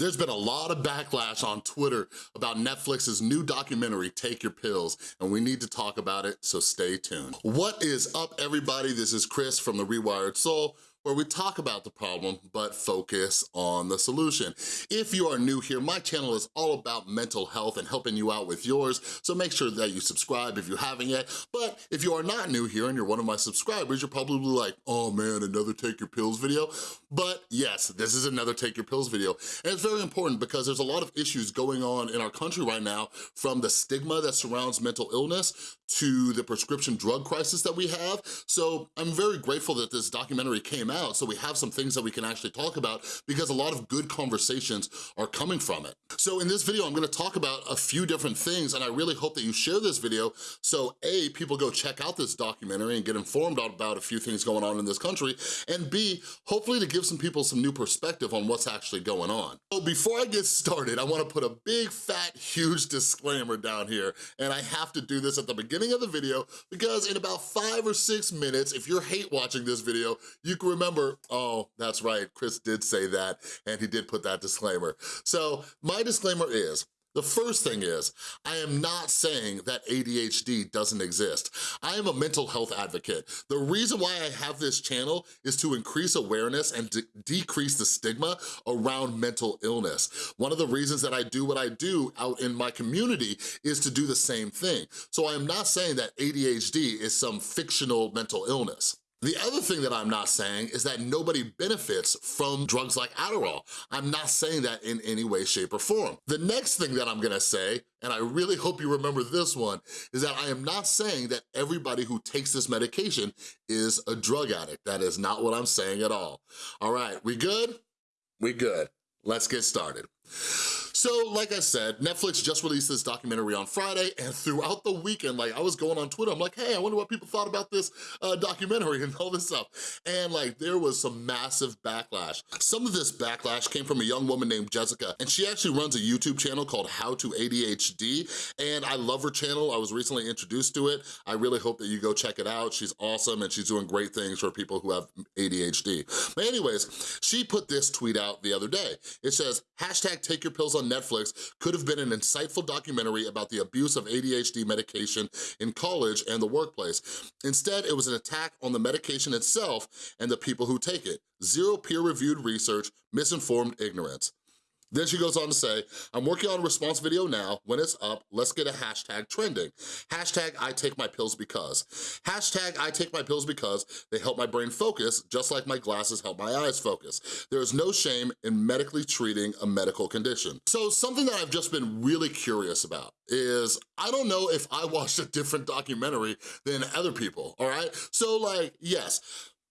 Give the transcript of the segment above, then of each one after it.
There's been a lot of backlash on Twitter about Netflix's new documentary, Take Your Pills, and we need to talk about it, so stay tuned. What is up, everybody? This is Chris from The Rewired Soul, where we talk about the problem, but focus on the solution. If you are new here, my channel is all about mental health and helping you out with yours, so make sure that you subscribe if you haven't yet. But if you are not new here and you're one of my subscribers, you're probably like, oh man, another Take Your Pills video? But yes, this is another Take Your Pills video. And it's very important because there's a lot of issues going on in our country right now, from the stigma that surrounds mental illness to the prescription drug crisis that we have. So I'm very grateful that this documentary came out so we have some things that we can actually talk about because a lot of good conversations are coming from it. So in this video, I'm gonna talk about a few different things and I really hope that you share this video so A, people go check out this documentary and get informed about a few things going on in this country, and B, hopefully to give some people some new perspective on what's actually going on. So before I get started, I wanna put a big, fat, huge disclaimer down here, and I have to do this at the beginning of the video because in about five or six minutes, if you're hate watching this video, you can remember, oh, that's right, Chris did say that, and he did put that disclaimer. So my disclaimer is, the first thing is, I am not saying that ADHD doesn't exist. I am a mental health advocate. The reason why I have this channel is to increase awareness and de decrease the stigma around mental illness. One of the reasons that I do what I do out in my community is to do the same thing. So I am not saying that ADHD is some fictional mental illness. The other thing that I'm not saying is that nobody benefits from drugs like Adderall. I'm not saying that in any way, shape, or form. The next thing that I'm gonna say, and I really hope you remember this one, is that I am not saying that everybody who takes this medication is a drug addict. That is not what I'm saying at all. All right, we good? We good. Let's get started. So like I said, Netflix just released this documentary on Friday and throughout the weekend, like I was going on Twitter, I'm like, hey, I wonder what people thought about this uh, documentary and all this stuff. And like there was some massive backlash. Some of this backlash came from a young woman named Jessica and she actually runs a YouTube channel called How to ADHD and I love her channel. I was recently introduced to it. I really hope that you go check it out. She's awesome and she's doing great things for people who have ADHD. But anyways, she put this tweet out the other day. It says, hashtag take your pills on Netflix could have been an insightful documentary about the abuse of ADHD medication in college and the workplace. Instead, it was an attack on the medication itself and the people who take it. Zero peer-reviewed research, misinformed ignorance. Then she goes on to say, I'm working on a response video now. When it's up, let's get a hashtag trending. Hashtag I take my pills because. Hashtag I take my pills because they help my brain focus just like my glasses help my eyes focus. There is no shame in medically treating a medical condition. So something that I've just been really curious about is, I don't know if I watched a different documentary than other people, all right? So like, yes,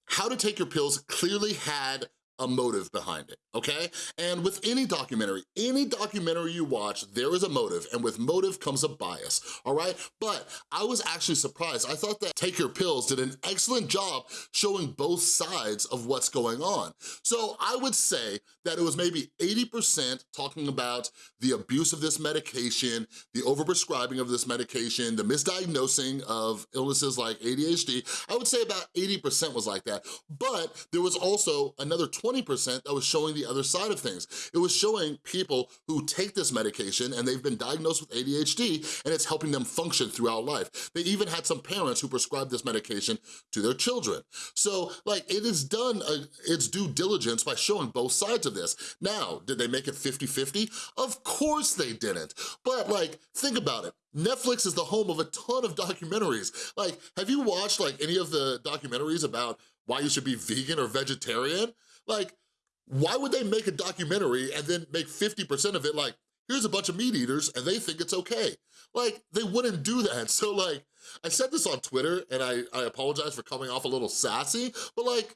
How to Take Your Pills clearly had a motive behind it, okay? And with any documentary, any documentary you watch, there is a motive, and with motive comes a bias, all right? But I was actually surprised. I thought that Take Your Pills did an excellent job showing both sides of what's going on. So I would say that it was maybe 80% talking about the abuse of this medication, the overprescribing of this medication, the misdiagnosing of illnesses like ADHD. I would say about 80% was like that, but there was also another 20 20% that was showing the other side of things. It was showing people who take this medication and they've been diagnosed with ADHD and it's helping them function throughout life. They even had some parents who prescribed this medication to their children. So like it is done uh, its due diligence by showing both sides of this. Now, did they make it 50-50? Of course they didn't. But like, think about it. Netflix is the home of a ton of documentaries. Like, have you watched like any of the documentaries about why you should be vegan or vegetarian? Like, why would they make a documentary and then make 50% of it like, here's a bunch of meat eaters and they think it's okay? Like, they wouldn't do that. So like, I said this on Twitter and I, I apologize for coming off a little sassy, but like,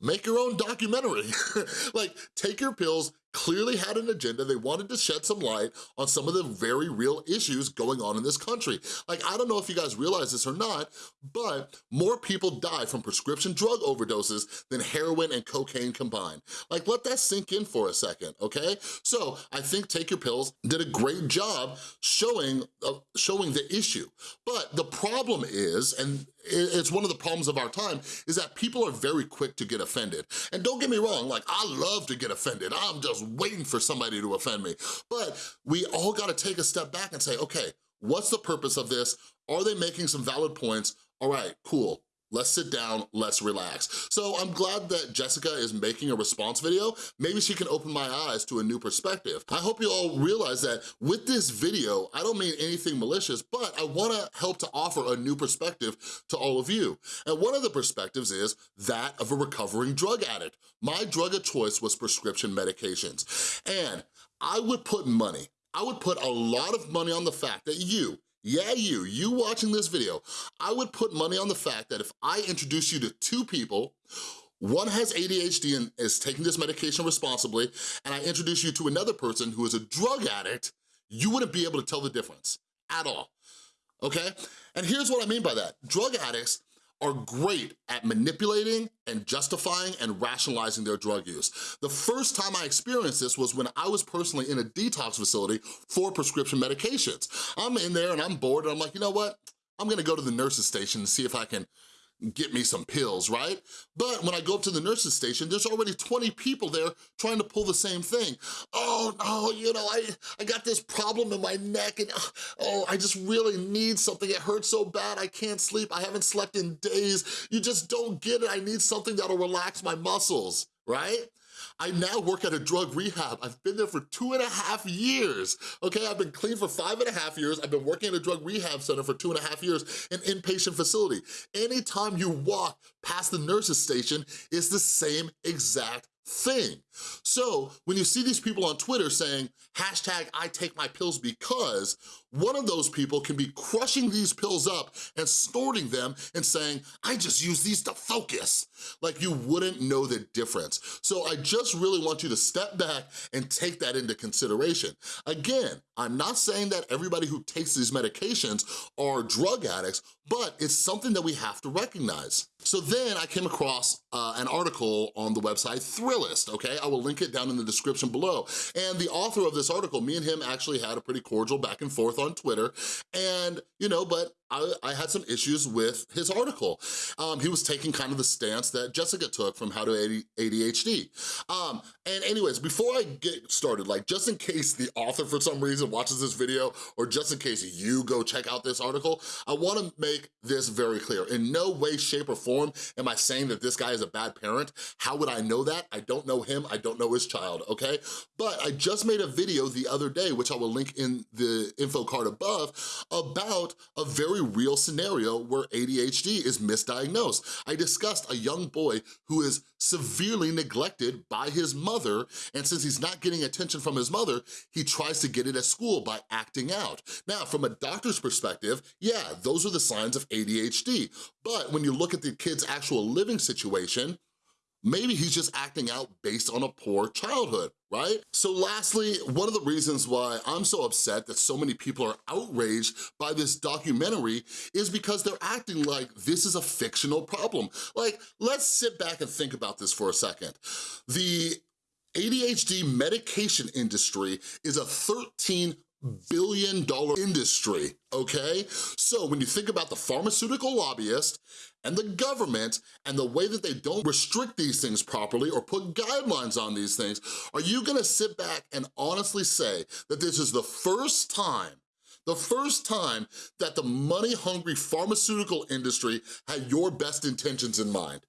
make your own documentary. like, take your pills, clearly had an agenda. They wanted to shed some light on some of the very real issues going on in this country. Like, I don't know if you guys realize this or not, but more people die from prescription drug overdoses than heroin and cocaine combined. Like, let that sink in for a second, okay? So I think Take Your Pills did a great job showing, uh, showing the issue. But the problem is, and it's one of the problems of our time, is that people are very quick to get offended. And don't get me wrong, like, I love to get offended. I'm just was waiting for somebody to offend me. But we all gotta take a step back and say, okay, what's the purpose of this? Are they making some valid points? All right, cool. Let's sit down, let's relax. So I'm glad that Jessica is making a response video. Maybe she can open my eyes to a new perspective. I hope you all realize that with this video, I don't mean anything malicious, but I wanna help to offer a new perspective to all of you. And one of the perspectives is that of a recovering drug addict. My drug of choice was prescription medications. And I would put money, I would put a lot of money on the fact that you, yeah, you, you watching this video, I would put money on the fact that if I introduce you to two people, one has ADHD and is taking this medication responsibly, and I introduce you to another person who is a drug addict, you wouldn't be able to tell the difference at all, okay? And here's what I mean by that. Drug addicts are great at manipulating and justifying and rationalizing their drug use. The first time I experienced this was when I was personally in a detox facility for prescription medications. I'm in there and I'm bored and I'm like, you know what? I'm gonna go to the nurse's station and see if I can get me some pills, right? But when I go up to the nurse's station, there's already 20 people there trying to pull the same thing. Oh, no, you know, I, I got this problem in my neck and, uh, oh, I just really need something. It hurts so bad, I can't sleep. I haven't slept in days. You just don't get it. I need something that'll relax my muscles, right? I now work at a drug rehab. I've been there for two and a half years, okay? I've been clean for five and a half years. I've been working at a drug rehab center for two and a half years, an inpatient facility. Anytime you walk past the nurse's station, it's the same exact thing. So when you see these people on Twitter saying, hashtag I take my pills because, one of those people can be crushing these pills up and snorting them and saying, I just use these to focus. Like you wouldn't know the difference. So I just really want you to step back and take that into consideration. Again, I'm not saying that everybody who takes these medications are drug addicts, but it's something that we have to recognize. So then I came across uh, an article on the website Thrillist, okay? I will link it down in the description below. And the author of this article, me and him actually had a pretty cordial back and forth on Twitter. And, you know, but I, I, had some issues with his article. Um, he was taking kind of the stance that Jessica took from How to ADHD. Um, and anyways, before I get started, like just in case the author for some reason watches this video, or just in case you go check out this article, I wanna make this very clear. In no way, shape, or form am I saying that this guy is a bad parent. How would I know that? I don't know him, I don't know his child, okay? But I just made a video the other day, which I will link in the info card above, about a very very real scenario where ADHD is misdiagnosed. I discussed a young boy who is severely neglected by his mother, and since he's not getting attention from his mother, he tries to get it at school by acting out. Now, from a doctor's perspective, yeah, those are the signs of ADHD, but when you look at the kid's actual living situation, Maybe he's just acting out based on a poor childhood, right? So lastly, one of the reasons why I'm so upset that so many people are outraged by this documentary is because they're acting like this is a fictional problem. Like, let's sit back and think about this for a second. The ADHD medication industry is a 13 billion dollar industry, okay? So when you think about the pharmaceutical lobbyist and the government and the way that they don't restrict these things properly or put guidelines on these things, are you gonna sit back and honestly say that this is the first time the first time that the money-hungry pharmaceutical industry had your best intentions in mind.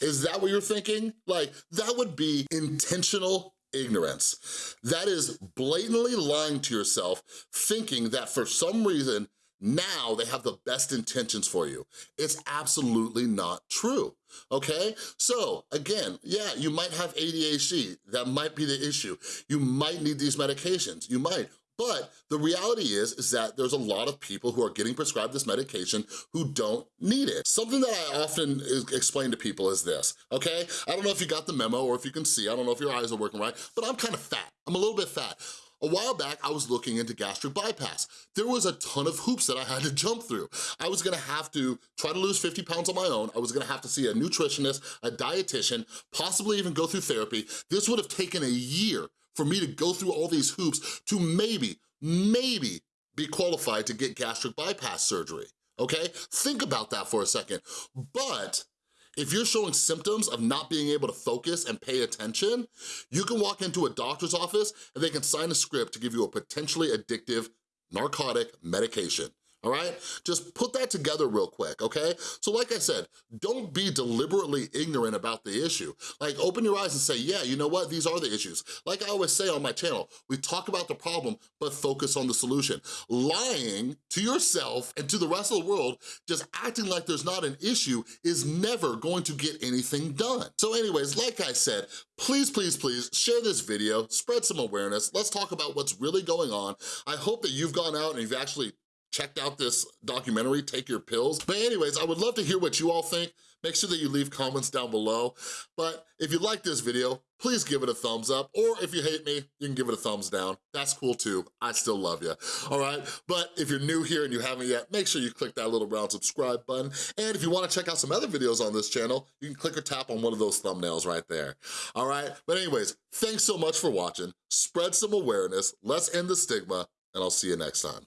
Is that what you're thinking? Like, that would be intentional ignorance. That is blatantly lying to yourself, thinking that for some reason, now they have the best intentions for you. It's absolutely not true, okay? So again, yeah, you might have ADHD, that might be the issue. You might need these medications, you might, but the reality is, is that there's a lot of people who are getting prescribed this medication who don't need it. Something that I often explain to people is this, okay? I don't know if you got the memo or if you can see, I don't know if your eyes are working right, but I'm kind of fat. I'm a little bit fat. A while back, I was looking into gastric bypass. There was a ton of hoops that I had to jump through. I was gonna have to try to lose 50 pounds on my own. I was gonna have to see a nutritionist, a dietitian, possibly even go through therapy. This would have taken a year for me to go through all these hoops to maybe, maybe be qualified to get gastric bypass surgery, okay? Think about that for a second. But If you're showing symptoms of not being able to focus and pay attention, you can walk into a doctor's office and they can sign a script to give you a potentially addictive narcotic medication all right? Just put that together real quick, okay? So like I said, don't be deliberately ignorant about the issue. Like open your eyes and say, yeah, you know what? These are the issues. Like I always say on my channel, we talk about the problem, but focus on the solution. Lying to yourself and to the rest of the world, just acting like there's not an issue is never going to get anything done. So anyways, like I said, please, please, please share this video, spread some awareness. Let's talk about what's really going on. I hope that you've gone out and you've actually checked out this documentary, Take Your Pills. But anyways, I would love to hear what you all think. Make sure that you leave comments down below. But if you like this video, please give it a thumbs up. Or if you hate me, you can give it a thumbs down. That's cool too. I still love you, all right? But if you're new here and you haven't yet, make sure you click that little brown subscribe button. And if you wanna check out some other videos on this channel, you can click or tap on one of those thumbnails right there, all right? But anyways, thanks so much for watching. Spread some awareness. Let's end the stigma, and I'll see you next time.